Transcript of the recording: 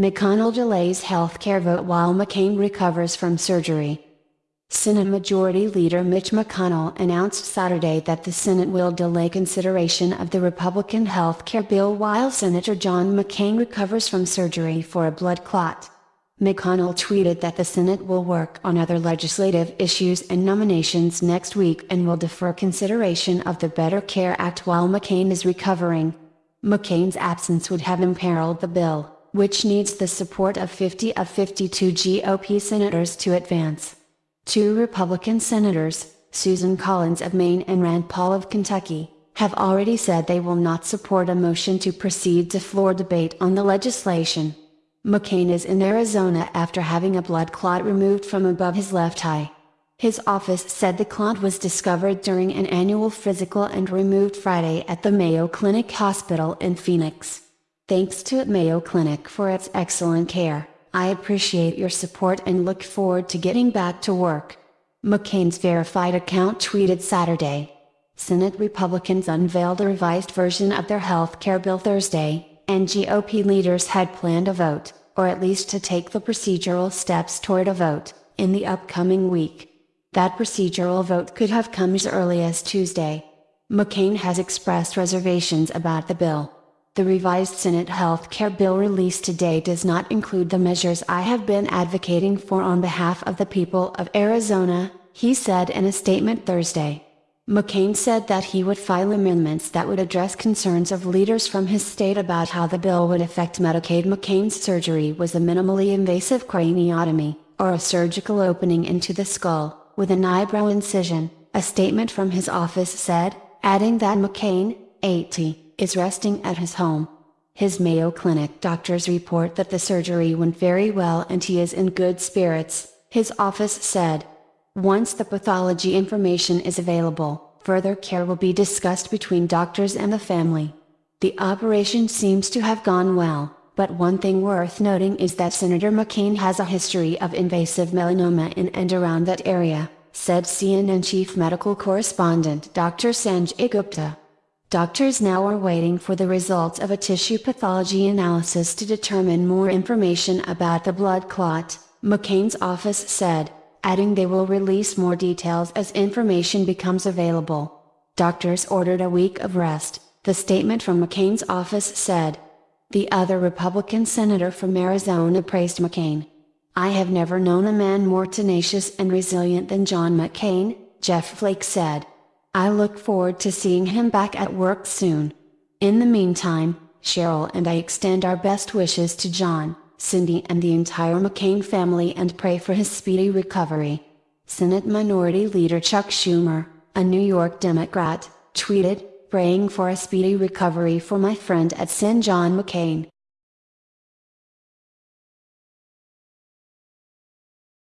McConnell delays healthcare vote while McCain recovers from surgery. Senate Majority Leader Mitch McConnell announced Saturday that the Senate will delay consideration of the Republican health care bill while Senator John McCain recovers from surgery for a blood clot. McConnell tweeted that the Senate will work on other legislative issues and nominations next week and will defer consideration of the Better Care Act while McCain is recovering. McCain's absence would have imperiled the bill, which needs the support of 50 of 52 GOP senators to advance. Two Republican senators, Susan Collins of Maine and Rand Paul of Kentucky, have already said they will not support a motion to proceed to floor debate on the legislation. McCain is in Arizona after having a blood clot removed from above his left eye. His office said the clot was discovered during an annual physical and removed Friday at the Mayo Clinic Hospital in Phoenix. Thanks to Mayo Clinic for its excellent care. I appreciate your support and look forward to getting back to work. McCain's verified account tweeted Saturday. Senate Republicans unveiled a revised version of their health care bill Thursday, and GOP leaders had planned a vote, or at least to take the procedural steps toward a vote, in the upcoming week. That procedural vote could have come as early as Tuesday. McCain has expressed reservations about the bill. The revised Senate health care bill released today does not include the measures I have been advocating for on behalf of the people of Arizona, he said in a statement Thursday. McCain said that he would file amendments that would address concerns of leaders from his state about how the bill would affect Medicaid. McCain's surgery was a minimally invasive craniotomy, or a surgical opening into the skull, with an eyebrow incision, a statement from his office said, adding that McCain, 80, is resting at his home. His Mayo Clinic doctors report that the surgery went very well and he is in good spirits, his office said. Once the pathology information is available, further care will be discussed between doctors and the family. The operation seems to have gone well, but one thing worth noting is that Senator McCain has a history of invasive melanoma in and around that area, said CNN chief medical correspondent Dr. Sanjay Gupta. Doctors now are waiting for the results of a tissue pathology analysis to determine more information about the blood clot, McCain's office said, adding they will release more details as information becomes available. Doctors ordered a week of rest, the statement from McCain's office said. The other Republican senator from Arizona praised McCain. I have never known a man more tenacious and resilient than John McCain, Jeff Flake said. I look forward to seeing him back at work soon. In the meantime, Cheryl and I extend our best wishes to John, Cindy and the entire McCain family and pray for his speedy recovery. Senate Minority Leader Chuck Schumer, a New York Democrat, tweeted, praying for a speedy recovery for my friend at Sen John McCain.